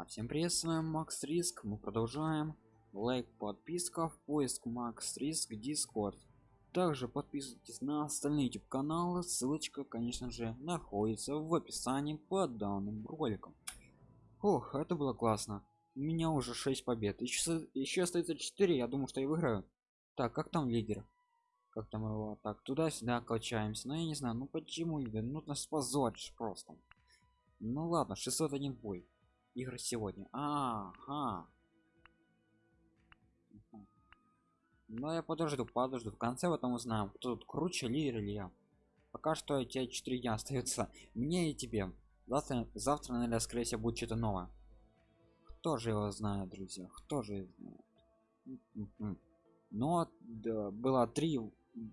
А всем привет, с вами Макс Риск. Мы продолжаем. Лайк, подписка, в поиск Макс Риск, Discord. Также подписывайтесь на остальные YouTube каналы. Ссылочка, конечно же, находится в описании под данным роликом. Ох, это было классно. У меня уже 6 побед. Еще, еще остается 4, я думаю, что я выиграю. Так, как там лидер? Как там его? Так, туда-сюда качаемся. Но я не знаю, ну почему, ну нас позоришь просто. Ну ладно, 601 бой игры сегодня. Ага. Но я подожду подожду. В конце в этом узнаем кто тут круче лидер или я. Пока что эти 4 дня остаются мне и тебе. Завтра завтра наверное скорее всего будет что-то новое. Кто же его знает друзья? Кто же знает? Но да, было три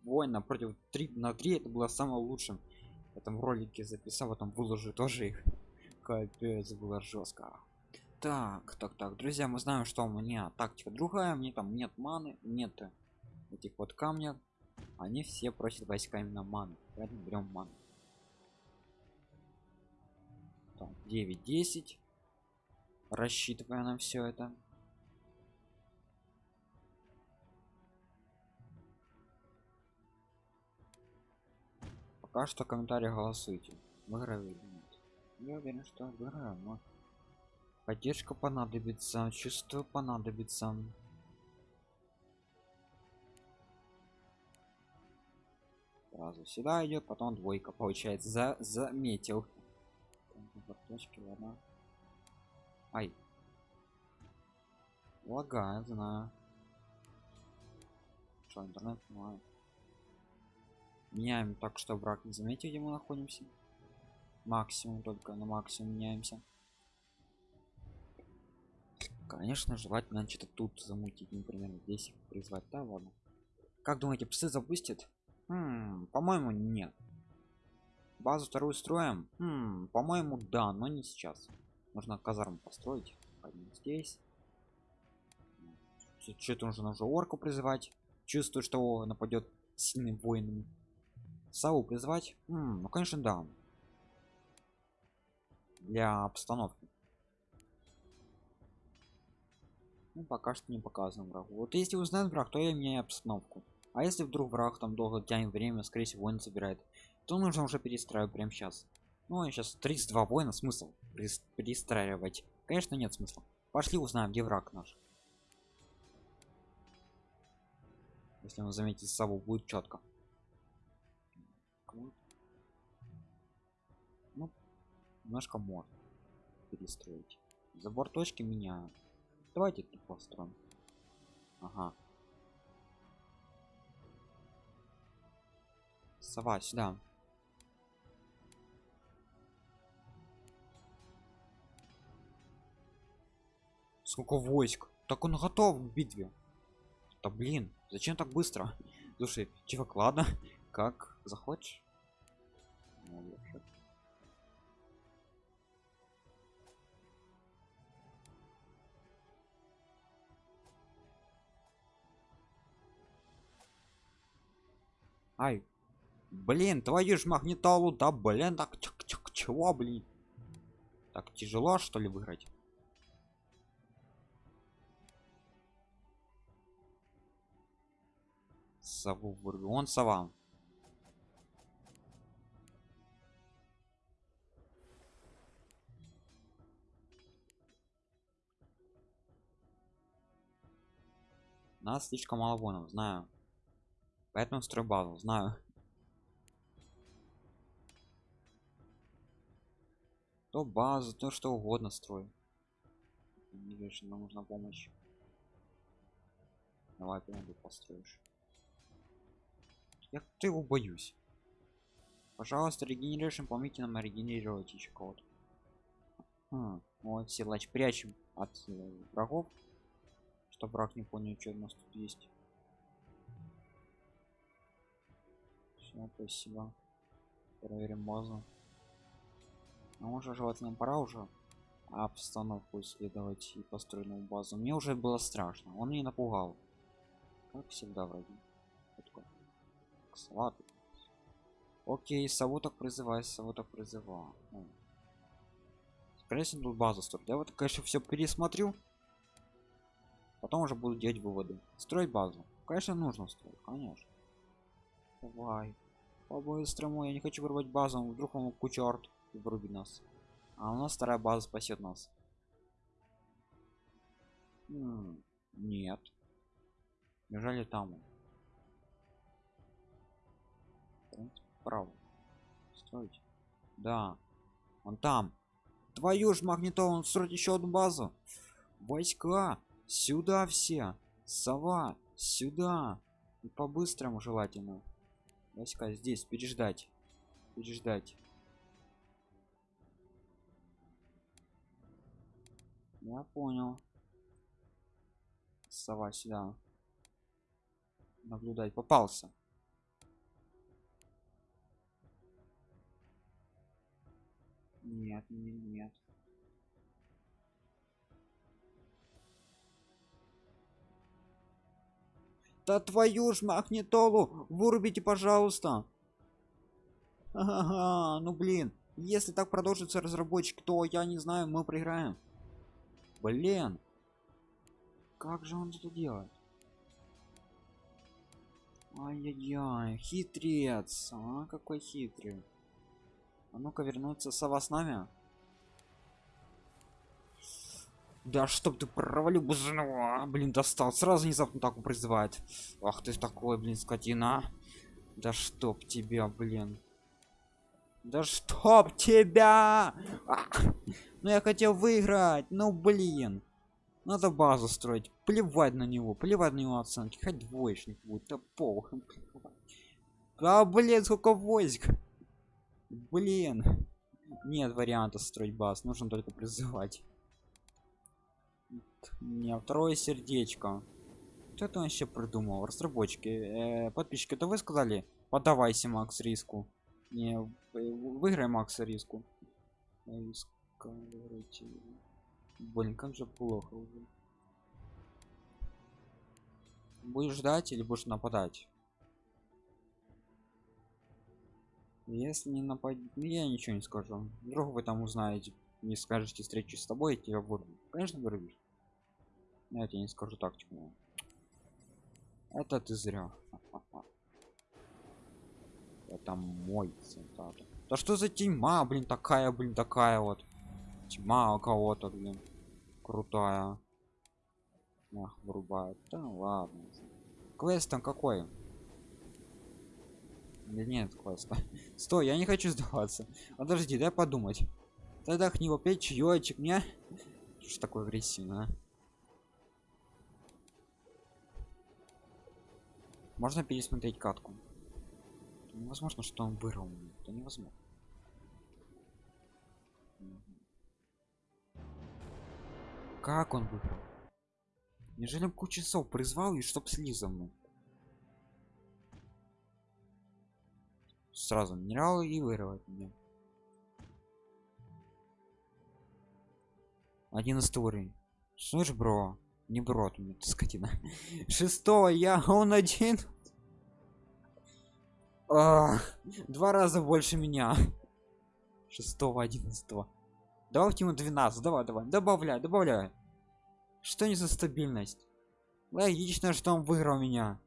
воина против 3 на 3 это было самым лучшим. В этом ролике записал потом выложу тоже их капец было жестко так так так друзья мы знаем что у меня тактика другая мне там нет маны нет этих вот камня. Они все просят войска именно маны поэтому берем ману. 9 10 рассчитывая на все это. Пока что комментарии голосуйте. Выиграю я уверен что выиграю но поддержка понадобится чувство понадобится. Сразу сюда идет потом двойка получается за заметил. Точки ладно. Ай. Лагает знаю. Что интернет понимаю меняем так что брак не заметил где мы находимся максимум только на максимум меняемся. Конечно желательно что-то тут замутить например здесь призвать да ладно. Как думаете псы запустят? Хм, по-моему нет. Базу вторую строим? Хм, по-моему да но не сейчас. Нужно казарму построить здесь. Что-то нужно уже орку призывать. Чувствую что нападет сильным воином саву призвать хм, ну конечно да для обстановки. Ну, пока что не показываем врагу. Вот если узнает враг то я меняю обстановку. А если вдруг враг там долго тянет время скорее всего он собирает то нужно уже перестраивать прямо сейчас ну а сейчас 32 воина смысл перестраивать конечно нет смысла. Пошли узнаем где враг наш. Если он заметит сову будет четко немножко можно перестроить. Забор точки меняю давайте тут построим. Ага. Сова сюда. Сколько войск? Так он готов к битве. Да блин зачем так быстро? Слушай чувак ладно. Как захочешь ай блин твою ж магнитолу да блин так чик -чик, чего блин? Так тяжело что ли выиграть? Сову вырву он сова. Нас слишком мало вонов знаю поэтому строй базу знаю. То базу то что угодно строй не вижу нам нужна помощь. Давай прям построишь. Я ты его боюсь. Пожалуйста регенеришн помните нам регенерировать еще кого-то. Хм, вот силач прячем от э, врагов. Чтобы враг не понял что у нас тут есть все спасибо проверим базу. А уже желательно пора уже обстановку исследовать и построенную базу. Мне уже было страшно он не напугал. Как всегда вроде. Слабый. окей сову так призывай сову так призывал ну, конечно тут базу строить. Я вот конечно все пересмотрю. Потом уже буду делать выводы. Строить базу. Конечно нужно строить конечно. Давай по-быстрому я не хочу вырвать базу вдруг он кучерт вырубит нас. А у нас вторая база спасет нас. Нет. Неужели там? Право строить. Да. Он там. Твою ж магнитолу строить еще одну базу. Войска. Сюда все. Сова. Сюда. И по-быстрому желательно войска здесь переждать. Переждать. Я понял. Сова сюда. Наблюдать попался. Нет нет нет да твою ж магнитолу вырубите пожалуйста. Ага, ну блин если так продолжится разработчик то я не знаю мы проиграем. Блин как же он это делает? Ай-яй-яй хитрец а какой хитрый. А ну-ка вернуться сова с нами да чтоб ты провалил бузного блин достал. Сразу внезапно так призывает. Ах ты такой блин скотина. Да чтоб тебя блин. Да чтоб тебя! Ах! ну я хотел выиграть ну блин. Надо базу строить. Плевать на него плевать на его оценки. Хоть двоечник будет да похуй. А блин сколько войск. Блин. Нет варианта строить баз нужно только призывать не второе сердечко. Что это он вообще придумал разработчики. Э, подписчики это вы сказали? Подавайся макс риску. Не выиграй макса риску. Блин как же плохо уже. Будешь ждать или будешь нападать? Если не нападет я ничего не скажу. Вдруг вы там узнаете не скажете встречи с тобой я тебя вырву конечно вырвешь я тебе не скажу тактику это ты зря это мой цитата. Да что за тьма блин такая блин такая вот? Тьма у кого-то блин крутая Ах, вырубает. Да ладно квест там какой? Да нет квеста. Стой я не хочу сдаваться. Подожди дай подумать. Тогда к него пять чаечек мне что такое агрессивно а? Можно пересмотреть катку? Это невозможно что он вырвал. Меня. это невозможно. Как он выбрал неужели он кучу часов призвал и чтоб слиза мной сразу минералы и вырывать меня 11 уровень. Слышь бро не бро ты мне ты скотина. Шестого я он один. А, два раза больше меня. Шестого одиннадцатого. Давайте ему 12 давай давай. Добавляй добавляй. Что не за стабильность? Логично что он выиграл меня.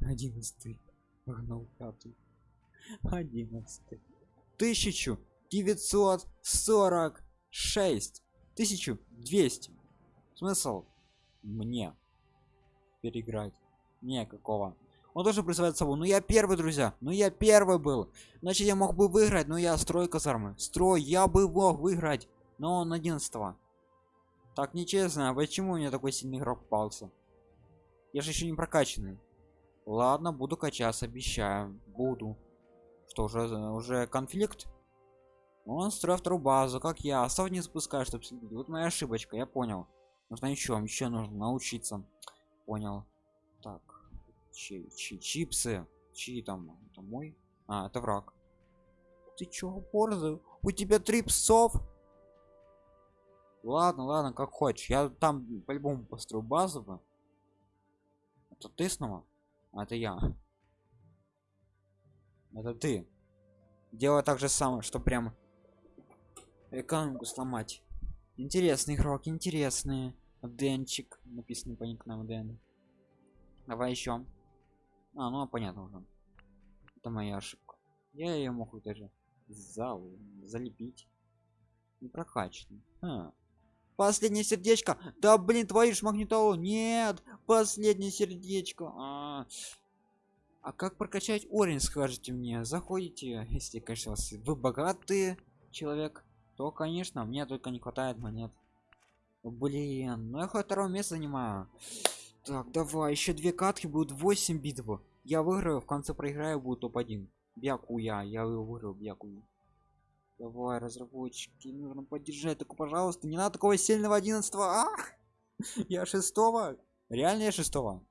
Одиннадцатый. Погнал пятый. Одиннадцатый. Тысячу девятьсот сорок шесть. Тысячу двести. Смысл мне переиграть? Не какого он тоже призывает собой. Ну я первый друзья! Ну я первый был! Значит я мог бы выиграть но я строй казармы. Строй я бы мог выиграть но он 11 так нечестно а почему у меня такой сильный игрок попался? Я же еще не прокачанный. Ладно буду качаться обещаю. Буду. Что уже уже конфликт? Он строит вторую базу как я. Остав не запускаю чтобы вот моя ошибочка я понял нужно еще еще нужно научиться. Понял. Так. Чи, чи, чипсы. Чьи там это мой? А это враг. Ты чё борзый? У тебя три псов? Ладно ладно как хочешь. Я там по-любому построю бы. это ты снова? А это я. Это ты. Делай так же самое что прям экономику сломать интересный игрок интересный. Денчик написано по никнейму дэн. Давай еще а ну понятно уже. Это моя ошибка. Я ее могу даже зал залепить. Не прокачанный а. последнее сердечко. Да блин твою ж магнитолу. Нет последнее сердечко. А, а как прокачать орень скажите мне? Заходите если конечно вы богатый человек то конечно мне только не хватает монет. Блин ну я хоть второе место занимаю. Так давай еще две катки будут 8 битв. Я выиграю в конце проиграю будет топ-1 бяку я я выиграю бяку давай разработчики нужно поддержать только пожалуйста не надо такого сильного 11 а! я шестого реально я шестого.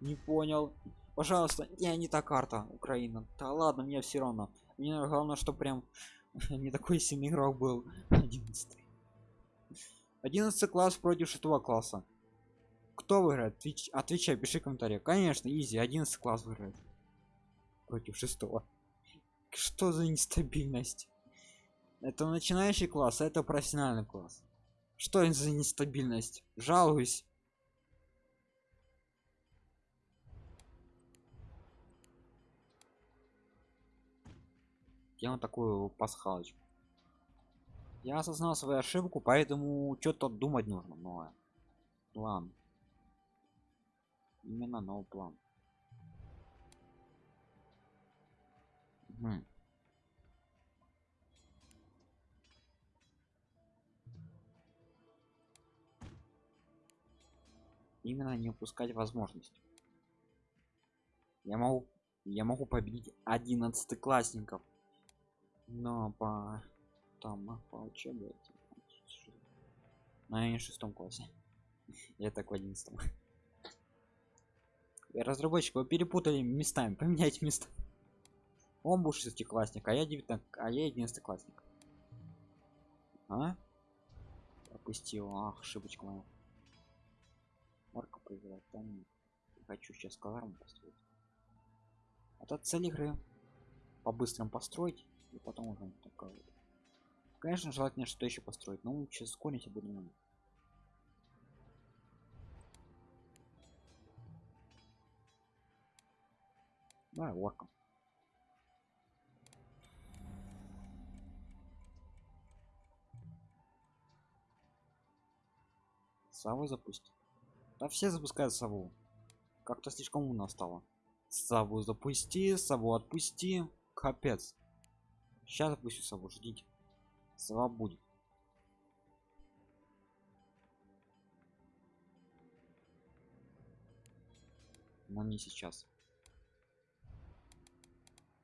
Не понял. Пожалуйста я не та карта украина. Да ладно мне все равно. Мне главное что прям не такой сильный игрок был. 11 11 класс против 6 класса. Кто выиграет? Отвечай пиши комментарий конечно изи 11 класс выиграет. Против 6 что за нестабильность? Это начинающий класс а это профессиональный класс. Что это за нестабильность жалуюсь делаем такую пасхалочку. Я осознал свою ошибку поэтому что-то думать нужно новое. План. Именно новый план. Угу. именно не упускать возможность. Я могу я могу победить 11 классников но по там по учебе на шестом классе. Я так в одиннадцатом. Разработчик вы перепутали местами поменять место он был шестиклассник а я 19 а я единственный классник а? Пропустил ах ошибочка моя. Марка проиграть там хочу сейчас казарму построить. Это цель игры. По быстрому построить и потом уже такая вот. конечно желательно что еще построить но лучше ускорить оборудование давай орком. Сову запустить да все запускают сову. Как-то слишком умно стало. Сову запусти сову отпусти. Капец Сейчас запущу сову, ждите. Сова будет. Но не сейчас.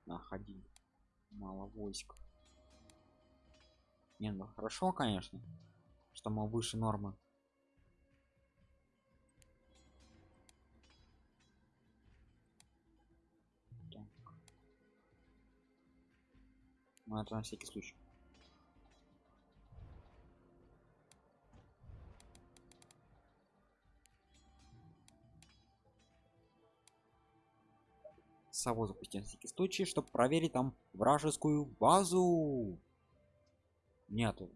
Находи. Мало войск. Не, ну хорошо, конечно, что мы выше нормы. Но это на всякий случай. Сову запустим на всякий случай чтобы проверить там вражескую базу. Нету.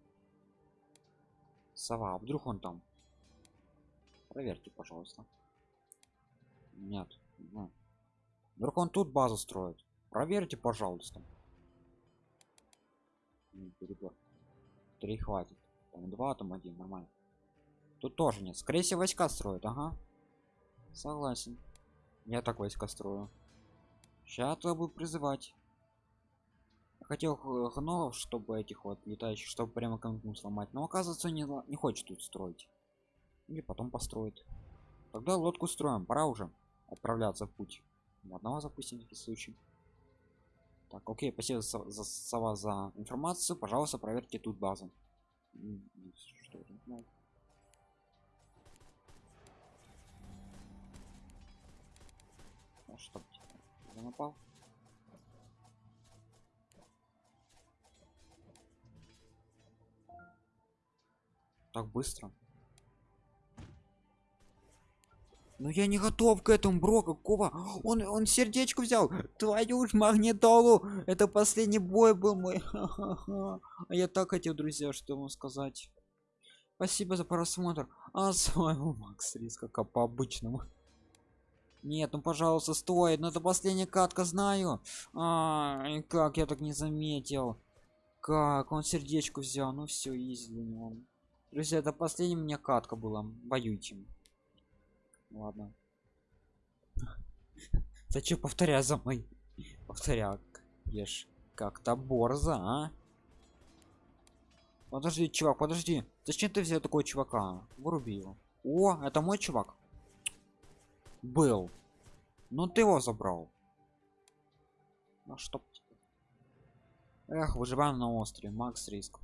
Сова а вдруг он там? Проверьте пожалуйста. Нет. Вдруг он тут базу строит? Проверьте пожалуйста перебор. Три хватит. Там два там один нормально. Тут тоже нет. Скорее всего войска строят ага. Согласен. Я так войска строю. Сейчас я буду призывать. Хотел гномов чтобы этих вот летающих чтобы прямо конкурс сломать но оказывается не не хочет тут строить. Или потом построить тогда лодку строим. Пора уже отправляться в путь. Одного запустим в случай так, окей, спасибо за, за, сова за информацию. Пожалуйста, проверьте тут базу. Ну. Что? Я напал? Так быстро. Ну я не готов к этому, бро, какого? Он, он сердечко взял. Твою ж магнитолу. Это последний бой был мой. А я так хотел, друзья, что ему сказать. Спасибо за просмотр. А своего Макс риска как по обычному. Нет, ну пожалуйста, стоит. Но это последняя катка, знаю. А, как я так не заметил. Как он сердечку взял. Ну все, него. Друзья, это последняя у меня катка была. Воюйте. Ладно. Зачем повторяй за мной? Повторяк. Ешь. Как-то борза, а? Подожди, чувак, подожди. Зачем ты взял такого чувака? Выруби его. О, это мой чувак. Был. Но ты его забрал. Ну что? Эх, выживаем на острове. Макс риск.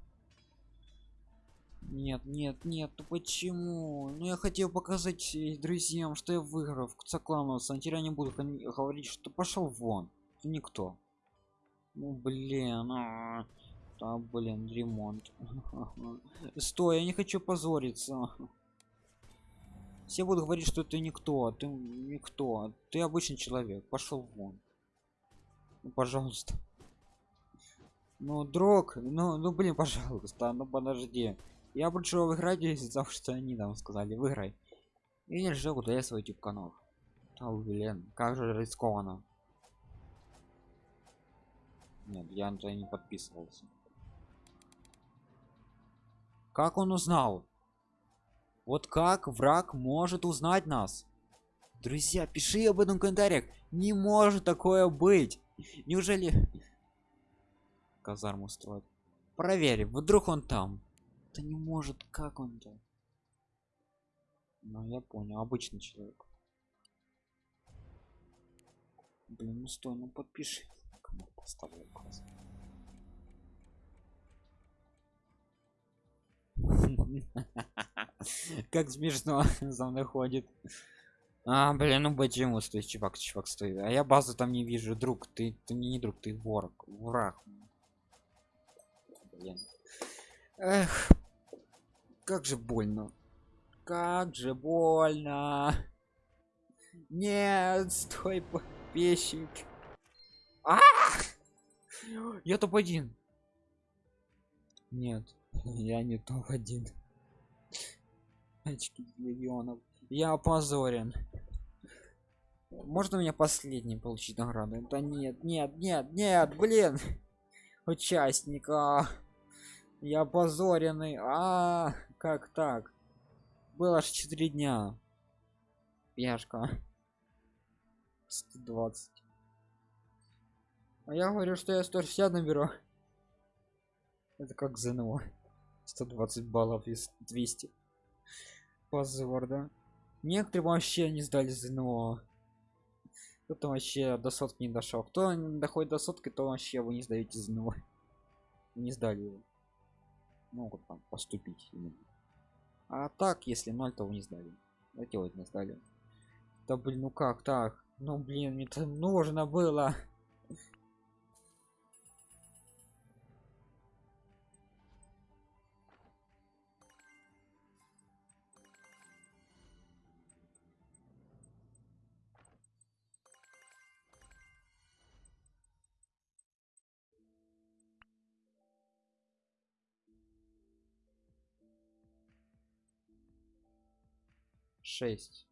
Нет, нет, нет, ну почему? Ну я хотел показать друзьям, что я выиграл в Цаклануса. А теперь они будут говорить, что пошел вон. Никто. Ну блин, а, да блин, ремонт. Стой, я не хочу позориться. Все будут говорить, что ты никто, ты никто, ты обычный человек. Пошел вон. Ну, пожалуйста. Ну, друг, ну, ну блин, пожалуйста, ну подожди. Я пришел выиграть из-за того, что они нам сказали, выиграй. И не жил я свой YouTube канал. Да, блин, как же рискованно. Нет, я на не подписывался. Как он узнал? Вот как враг может узнать нас? Друзья, пиши об этом в комментариях. Не может такое быть. Неужели казарму строит? Проверь, вдруг он там. Это не может, как он-то? Ну, я понял, обычный человек. Блин, ну стой, ну подпиши. Кому поставлю класс. Как смешно за мной ходит. А, блин, ну почему стой, чувак, чувак, стой. А я базу там не вижу, друг. Ты, ты мне не друг, ты вор, враг. Блин. Эх, как же больно. Как же больно. Нет, стой, подписчик. А! Я топ-1. Нет, я не топ-1. Очки миллионов. Я опозорен. Можно у меня последний получить награду? Да нет, нет, нет, нет, блин. Участника. Я опозоренный. А, как так? Было аж 4 дня. Пешка. 120. А я говорю, что я 160 наберу. Это как ЗНО. 120 баллов из 200. Позор, да? Некоторые вообще не сдали ЗНО. Кто-то вообще до сотки не дошел. Кто доходит до сотки, то вообще вы не сдаете ЗНО. Не сдали его могут там поступить а так если ноль то вы не сдали делать не сдали. Да блин ну как так? Ну блин мне это нужно было шесть.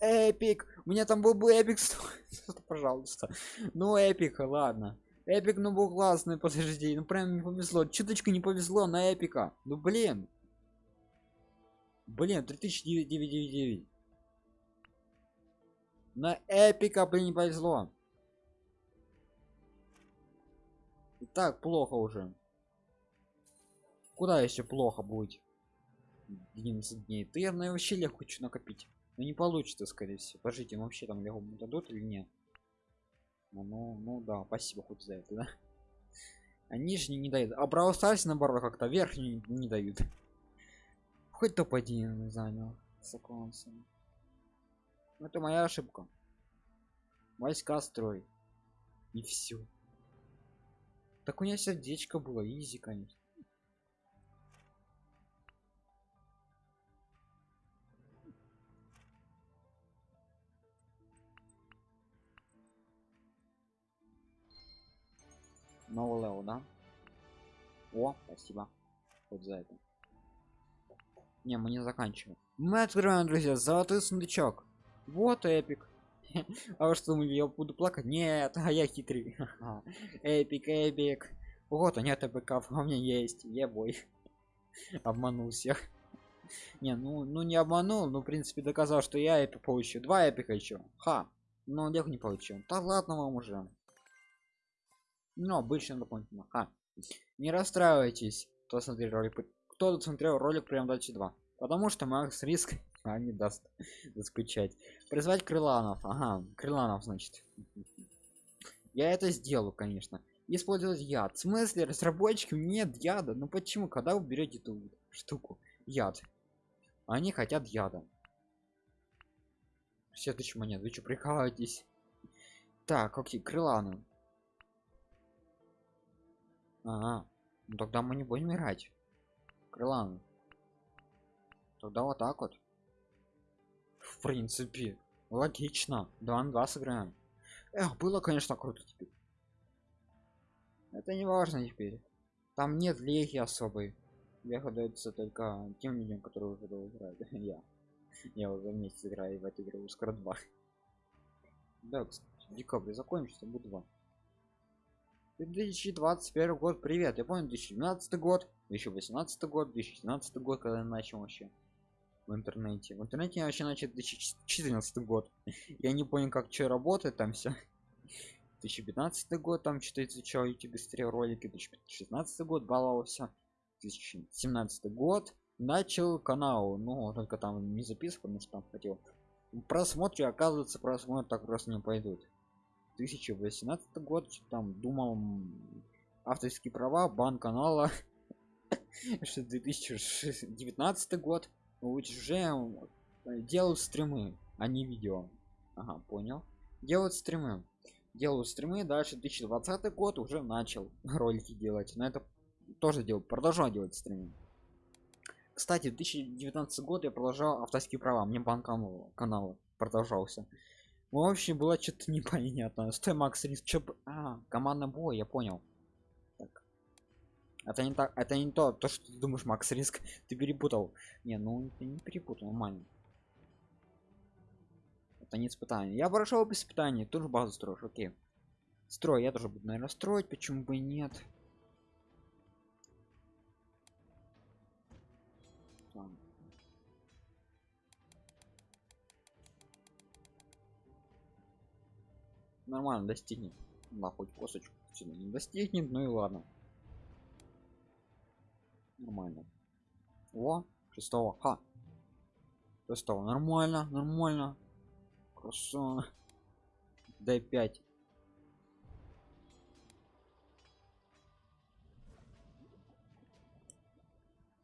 Epic! У меня там был бы epic пожалуйста. Ну эпик ладно. Epic ну был классный подожди ну прям не повезло чуточку не повезло на эпика. Ну блин. Блин 3999 на эпика блин не повезло. И так плохо уже куда еще плохо будет? 11 дней. Ты я вообще легко хочу накопить. Но не получится скорее всего. Подождите ну вообще там легко дадут или нет? Ну, ну, ну да спасибо хоть за это да. А нижний не дают. А Brawl Stars наоборот как-то верхний не, дают. Хоть топ-1 занял соклонцем это моя ошибка. Войска строй. И все так у меня сердечко было easy конечно новый level да? О спасибо. Вот за это. Не мы не заканчиваем. Мы открываем друзья золотой сундучок. Вот эпик. А что я буду плакать? Нет а я хитрый. Эпик эпик. Вот а нет а у меня есть. Я бой обманул всех. Не ну ну не обманул но в принципе доказал что я эпик получу. Два эпика еще ха. Но лег не получил да ладно вам уже ну обычно дополнительно ха не расстраивайтесь кто смотрел ролик кто смотрел ролик прям дальше 2 потому что макс риск а не даст заскучать. Призвать крыланов. Ага крыланов значит. Я это сделаю конечно. Использовать яд. В смысле разработчикам нет яда? Ну почему? Когда вы берете эту штуку? Яд. Они хотят яда. Все тысячи монет. Вы что прикалываетесь? Так окей крыланы ага. Ну тогда мы не будем играть. Крыланы тогда вот так вот. В принципе. Логично. 2 на 2 сыграем. Эх было конечно круто теперь. Это не важно теперь. Там нет леги особой. Лего дается только тем людям которые уже играют. Я. Я уже вместе играю в эту игру скоро два. Да кстати, в декабре закончится будет два 2021 год. Привет я помню 2012 год 2018 год 2017 год когда я начал вообще в интернете. В интернете я вообще начал 2014 год. Я не понял как что работает там все 2015 год там что-то изучал смотрел ролики. 2016 год баловался 2017 год начал канал. Ну только там не записывал потому что там хотел. Просмотры оказывается просмотр так просто не пойдут 2018 год там думал авторские права бан канала что 2019 год уже делают стримы а не видео. Ага понял. Делают стримы. Делают стримы дальше 2020 год уже начал ролики делать. Но это тоже делал продолжал делать стримы. Кстати 2019 год я продолжал авторские права. Мне банк канала продолжался вообще было что-то непонятно стой макс риск чё а, командный бой я понял. Так. это не так это не то то что ты думаешь макс риск. Ты перепутал. Не ну ты не перепутал нормально. Это не испытание. Я прошел без испытаний тоже базу строишь окей. Строй я тоже буду наверное строить почему бы и нет нормально достигнет. Да хоть косточку сюда не достигнет ну и ладно. Нормально. О шестого ха шестого. Нормально нормально. Хорошо. Дай 5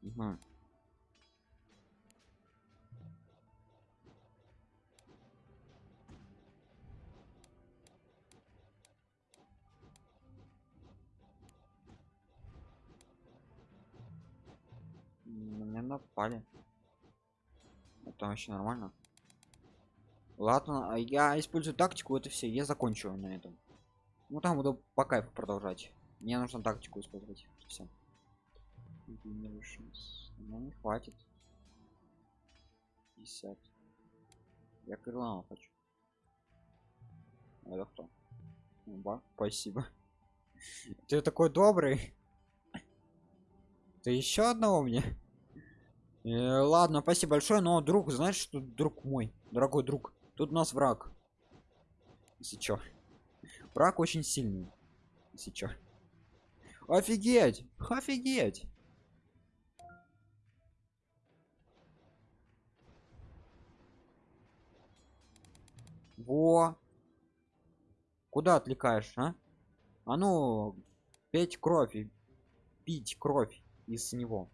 угу. Напали это вообще нормально. Ладно а я использую тактику это все я закончу на этом. Ну там буду по кайфу продолжать. Мне нужно тактику использовать все ну не хватит. 50 я крылана хочу. Это кто? Ба, спасибо. Ты такой добрый. Ты еще одного мне ладно спасибо большое но друг знаешь что друг мой дорогой друг тут у нас враг если враг очень сильный если офигеть офигеть. Во. Куда отвлекаешь а? А ну петь кровь и пить кровь из него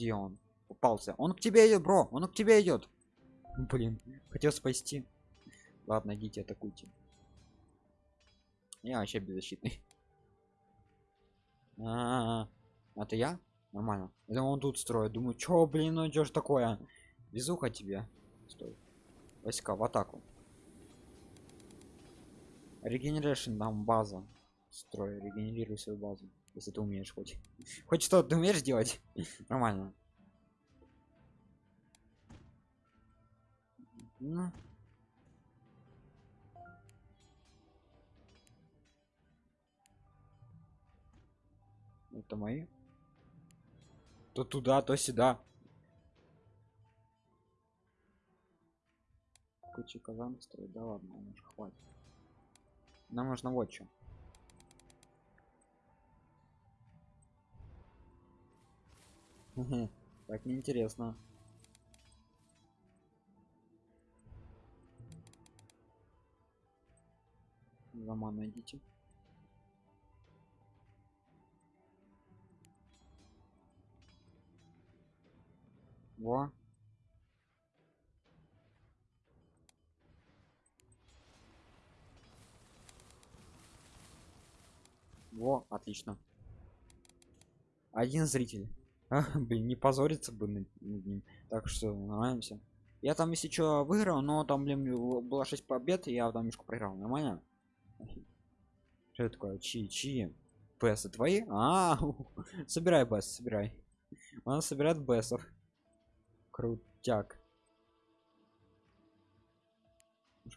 где он? Попался. Он к тебе идет бро он к тебе идет. Блин хотел спасти. Ладно идите атакуйте. Я вообще беззащитный. А, -а, -а. это я? Нормально. Это он тут строит. Думаю чё блин ну идешь такое? Везуха тебе. Стой. Войска в атаку. Регенерашн там база. Строй, регенерируй свою базу. Если ты умеешь хоть. Хоть что ты умеешь делать? Нормально. Ну. Это мои. То туда, то сюда. Куча казан строить, да ладно, уже хватит. Нам нужно вот что. Так неинтересно. Лома найдите. Во. Во, отлично. Один зритель. А, блин, не позориться бы над, ним. Так что нравимся. Я там, если что, выиграл, но там, блин, было 6 побед, и я там немножко проиграл. Нормально? Что такое? Чьи? Чьи? Бесы твои? А, собирай бес, собирай. Он собирает бесов. Крутяк.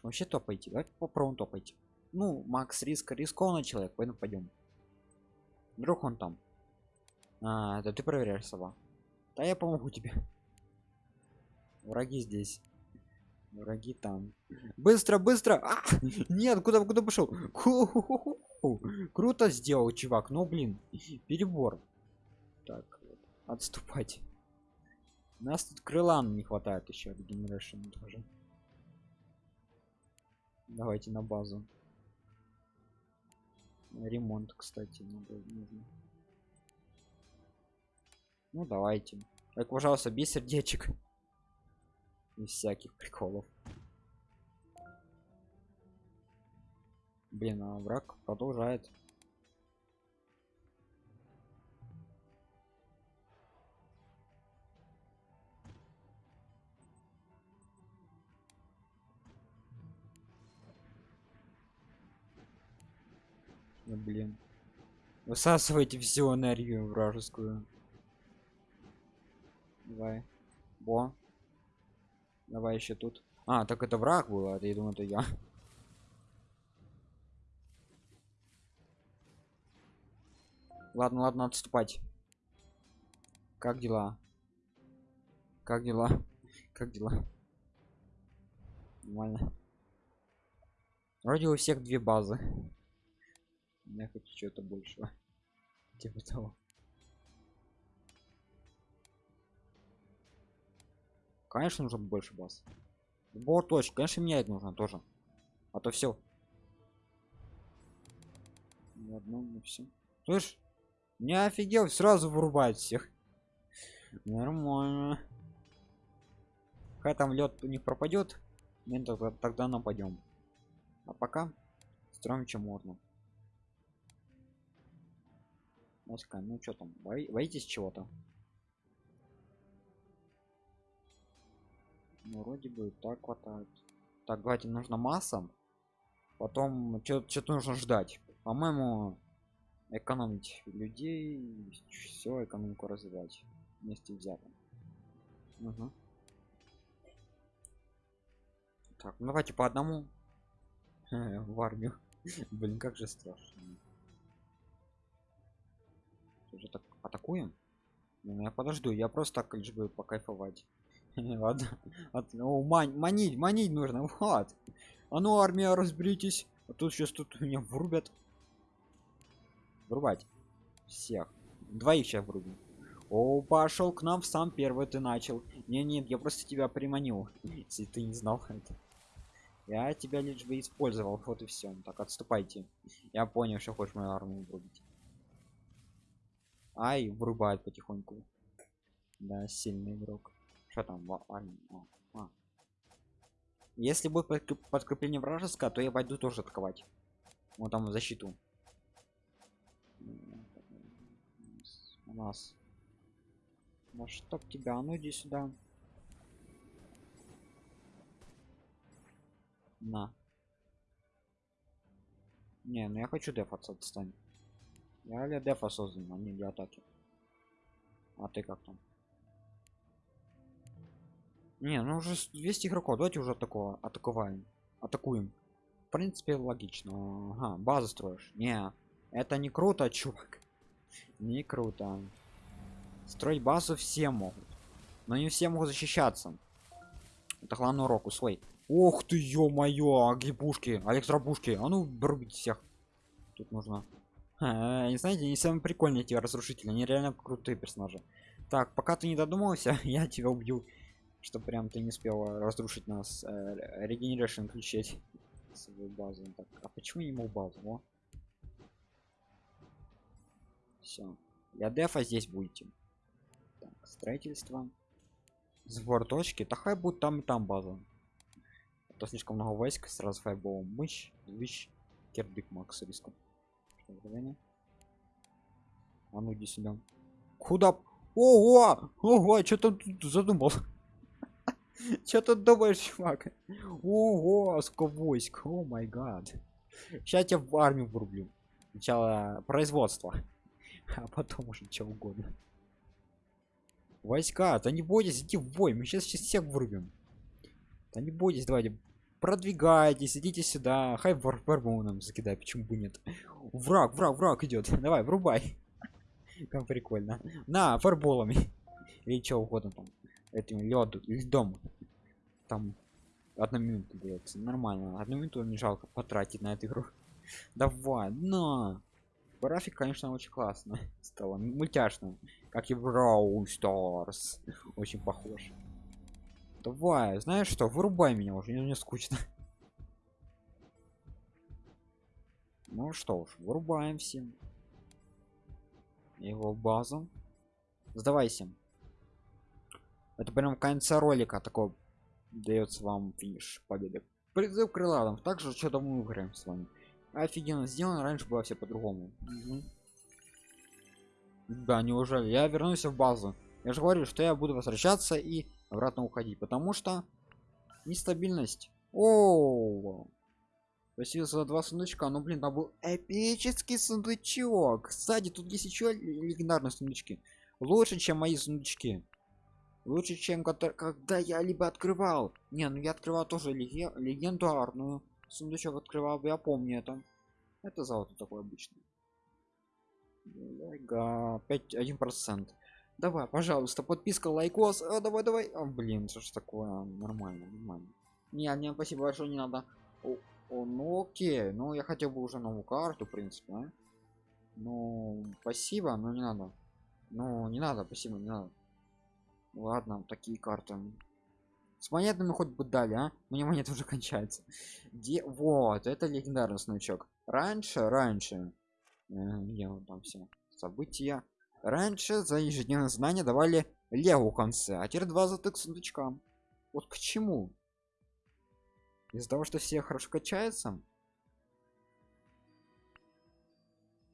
Вообще топайте. Давайте попробуем топать. Ну, Макс риск рискованный человек, поэтому пойдем. Вдруг он там. А, это ты проверяешь сова. Да я помогу тебе. Враги здесь. Враги там. Быстро, быстро! А! Нет, куда, куда пошел? Круто сделал, чувак. Ну блин, перебор. Так, отступать. У нас тут крыла не хватает еще от Generation тоже. Давайте на базу. Ремонт, кстати, надо, нужно. Ну давайте. Так, пожалуйста, без сердечек. Без всяких приколов. Блин, а враг продолжает. Ну, блин. Высасывайте всю энергию вражескую. Давай. Бо. Давай еще тут. А, так это враг был, а я думаю, это я. Ладно, ладно, отступать. Как дела? Как дела? Как дела? Нормально. Вроде у всех две базы. Я хочу что-то большего. Типа того. Конечно, нужно больше баз. Бор точно, конечно, менять нужно тоже. А то все. Одно, ну все. Слышь, не офигел, сразу вырубает всех. Нормально. Когда там лед у них пропадет, мы тогда, тогда нападем. А пока строим чем можно. Ну что там, боитесь чего-то? Ну, вроде бы так хватает. Так, давайте нужно масса. Потом что-то нужно ждать. По-моему, экономить людей, все экономику развивать вместе взято. Угу. Так, ну давайте по одному в армию. Блин, как же страшно. Уже так атакуем? Ну, я подожду, я просто так лишь бы покайфовать. Ладно. Ну, мань, манить, манить нужно. Вот. А ну, армия, разберитесь. А тут сейчас тут меня врубят. Врубать. Всех. Двоих сейчас врубим. О, пошел к нам сам первый ты начал. Не, нет, я просто тебя приманил. Если ты не знал это. Я тебя лишь бы использовал. Вот и все. Так, отступайте. Я понял, что хочешь мою армию врубить. Ай, врубает потихоньку. Да, сильный игрок. Что там? А, а. Если будет подкрепление вражеское, то я пойду тоже атаковать. Вот там в защиту. У нас. Ну чтоб тебя, ну иди сюда. На. Не, ну я хочу дефаться отстань. Я для дефа создан, а не для атаки. А ты как там? Не, ну уже 200 игроков, давайте уже такого атаковаем. Атакуем. В принципе, логично. Ага, базу строишь. Не, это не круто, чувак. Не круто. Строить базу все могут. Но не все могут защищаться. Это главный урок, усвой. Ох ты, ё-моё, агибушки, электробушки. А ну, врубите всех. Тут нужно. А, не знаете, не самые прикольные эти разрушители, они реально крутые персонажи. Так, пока ты не додумался, я тебя убью. Что прям ты не успел разрушить нас. Э, Regeneration включить свою базу. Так, а почему мог базу? Все. Для дефа здесь будете. Так, строительство. Сбор точки. Да хай будет там и там база. То слишком много войск сразу файболом. Мыщ, вещь, кирдык макс риском. А ну иди сюда. Куда? Ого! Ого, что тут задумал? Что тут думаешь, чувак? Ого, сколько войск. О май гад. Сейчас я в армию врублю. Сначала производство. А потом уже что угодно. Войска, да не бойтесь, идти в бой. Мы сейчас, сейчас всех врубим. Да не бойтесь, давайте. Продвигайтесь, идите сюда. Хай варбармоном закидай, почему бы нет. Враг, враг, враг идет. Давай, врубай. Как прикольно. На, фарболами. Или что угодно там. Этим лед, льдом. Там одна минута дается. Нормально. Одну минуту не жалко потратить на эту игру. Давай, на. График, конечно, очень классно. Стало мультяшно. Как и Brawl Stars. Очень похож. Давай, знаешь что, вырубай меня уже, мне скучно. Ну что уж, вырубаем всем его базу сдавайся это прям конца ролика такого дается вам финиш победы призыв крылатом также что-то мы играем с вами офигенно сделано раньше было все по-другому угу. да неужели я вернусь в базу я же говорю что я буду возвращаться и обратно уходить потому что нестабильность о Спасибо за два сундучка. Ну блин, там был эпический сундучок. Кстати, тут есть еще легендарные сундучки. Лучше, чем мои сундучки. Лучше, чем когда я либо открывал. Не, ну я открывал тоже легендарную. Сундучок открывал, я помню это. Это золото такое обычное. Пять один процент. Давай, пожалуйста, подписка, лайкос. А, давай, давай. А, блин, что ж такое? Нормально, нормально. Не, не, спасибо большое, не надо. О, ну окей, ну я хотел бы уже новую карту, в принципе, а? Ну, спасибо, но не надо. Ну, не надо, спасибо, не надо. Ладно, такие карты. С монетами хоть бы дали, а? Мне монеты уже кончаются. Где? Вот, это легендарный значок. Раньше, раньше. Где вот там все? События. Раньше за ежедневное знание давали леву конце, а теперь два золотых сундучка. Вот к чему? Из-за того, что все хорошо качаются.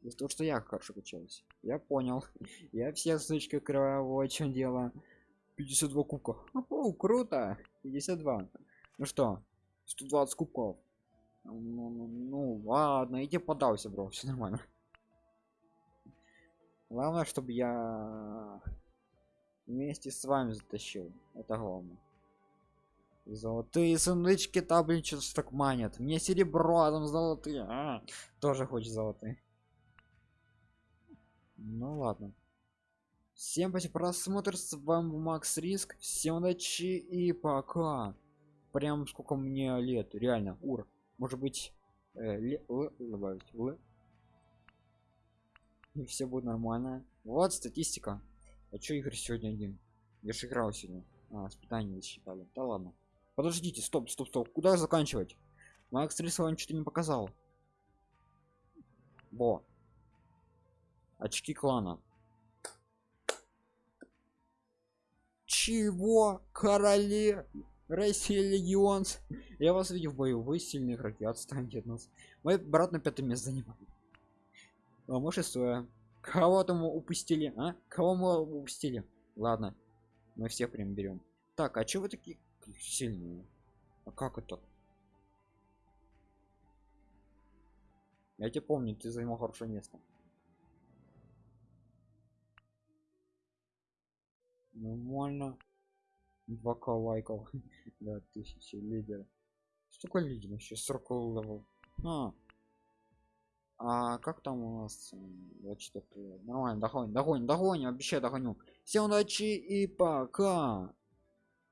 Из-за того, что я хорошо качаюсь. Я понял. Я все ссылочки открываю, вот в чем дело. 52 кубка. О, круто. 52. Ну что, 120 кубков. Ну, ну, ну ладно, иди подался, бро, все нормально. Главное, чтобы я вместе с вами затащил. Это главное. Золотые сундучки там, блин, что-то так манят. Мне серебро, а там золотые. А, тоже хочет золотые. Ну ладно. Всем спасибо просмотр, с вами Макс Риск. Всем удачи и пока. Прям сколько мне лет, реально, ур. Может быть, э, л, л, добавить, л. И все будет нормально. Вот статистика. А чё игры сегодня один? Я же играл сегодня. А, испытание считали. Да ладно. Подождите, стоп, стоп, стоп. Куда заканчивать? Макс Рисован что-то не показал. Во. Очки клана. Чего? Короли? Россия Легион. Я вас видел в бою. Вы сильные игроки. Отстаньте от нас. Мой брат на пятом месте занимает. А мы шестое. Кого-то мы упустили, а? Кого мы упустили? Ладно. Мы всех прям берем. Так, а что вы такие сильные. А как это? Я тебя помню, ты занимал хорошее место. Нормально. 2к лайков. да, тысячи лидер. Что такое лидер вообще? 40 level. А. а как там у нас? Вот что Нормально, догоним, догоним, догоним, обещаю догоню. Всем удачи и пока.